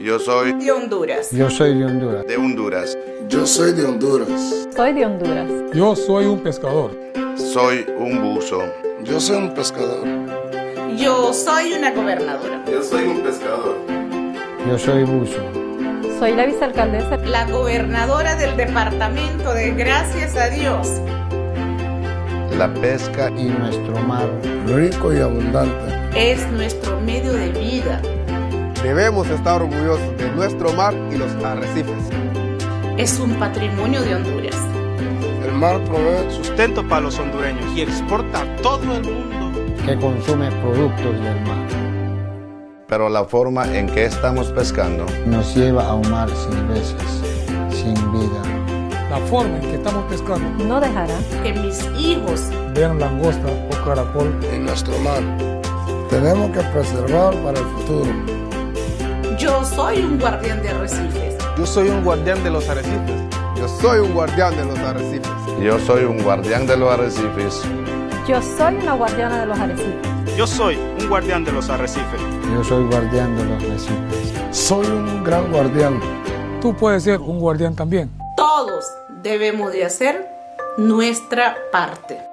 Yo soy de Honduras. Yo soy de Honduras. de Honduras. Yo soy de Honduras. Soy de Honduras. Yo soy un pescador. Soy un buzo. Yo soy un pescador. Yo soy una gobernadora. Yo soy un pescador. Yo soy buzo. Soy la vicealcaldesa. La gobernadora del departamento de Gracias a Dios. La pesca Y nuestro mar Rico y abundante. Es nuestro medio de vida. Debemos estar orgullosos de nuestro mar y los arrecifes. Es un patrimonio de Honduras. El mar provee sustento para los hondureños y exporta a todo el mundo. que consume productos del mar pero la forma en que estamos pescando nos lleva a un mar sin veces, sin vida. La forma en que estamos pescando, No dejará Que mis hijos vean langosta o caracol, en nuestro mar. Tenemos que preservar para el futuro. Yo soy un guardián de arrecifes. Yo soy un guardián de los arrecifes. Yo soy un guardián de los arrecifes. yo soy un guardián de los arrecifes. Yo soy una guardiana de los arrecifes. Yo soy un guardián de los arrecifes. Yo soy guardián de los recifes. Soy un gran guardián. tú puedes ser un guardián también. Todos debemos de hacer nuestra parte.